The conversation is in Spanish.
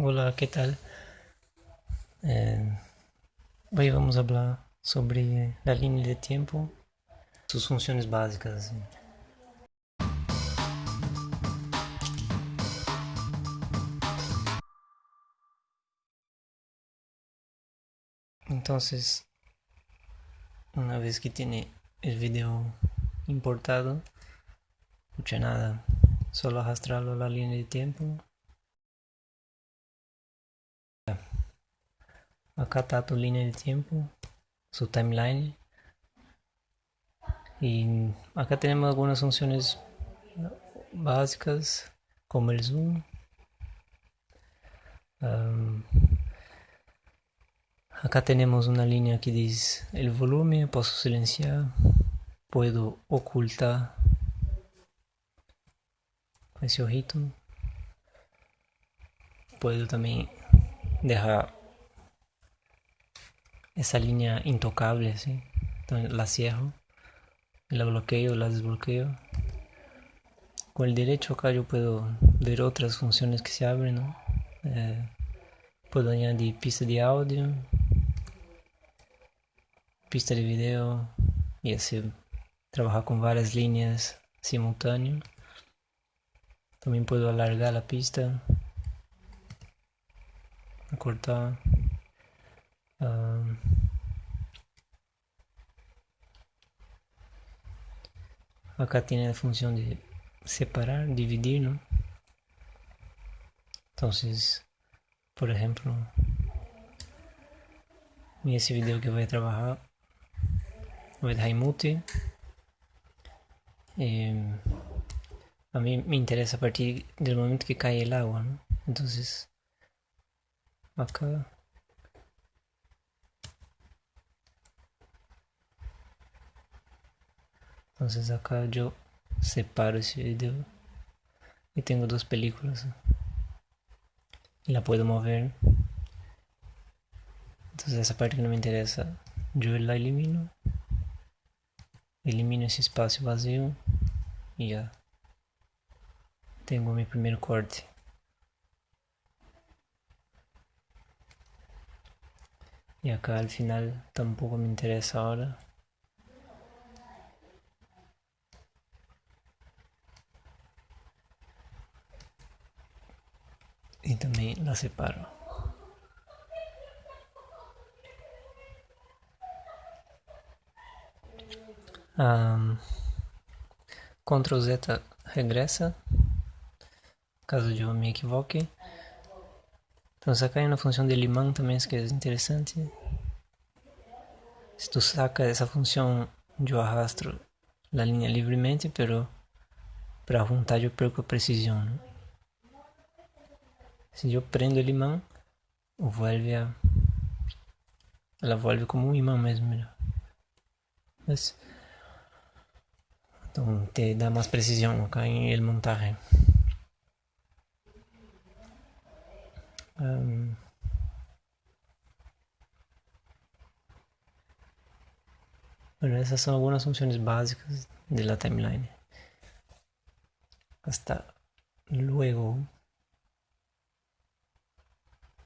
Hola, ¿qué tal? Eh, hoy vamos a hablar sobre la línea de tiempo, sus funciones básicas. Entonces, una vez que tiene el video importado, mucha nada, solo arrastrarlo a la línea de tiempo acá está tu línea de tiempo, su timeline. Y acá tenemos algunas funciones básicas como el zoom. acá tenemos una línea que dice el volumen, puedo silenciar, puedo ocultar ese ojito. Puedo también dejar esa línea intocable, ¿sí? La cierro, la bloqueo, la desbloqueo. Con el derecho acá yo puedo ver otras funciones que se abren, eh, puedo añadir pista de audio, pista de video y así trabajar con varias líneas simultáneas. También puedo alargar la pista, cortar. acá tiene la función de separar, dividir, ¿no? Entonces, por ejemplo, en ese video que voy a trabajar, voy a dejar mute. Eh, a mí me interesa a partir del momento que cae el agua, ¿no? Entonces, acá entonces acá yo separo ese video y tengo dos películas. Y la puedo mover. Entonces esa parte que no me interesa yo la elimino. Elimino ese espacio vacío y ya. Tengo mi primer corte. Y acá al final tampoco me interesa ahora y también la separo. Um, Ctrl Z regressa, caso eu me equivoque. Então sacar na função de limão também isso que é interessante. Se tu saca essa função, eu arrastro a linha livremente, pero para juntar eu perco a precisão. Né? Se eu prendo o imã, volve a. Ela volve como um imã mesmo, melhor. Mas. Então, te dá mais precisão acá em ele montaje. Tá um, essas são algumas funções básicas da timeline. Hasta luego.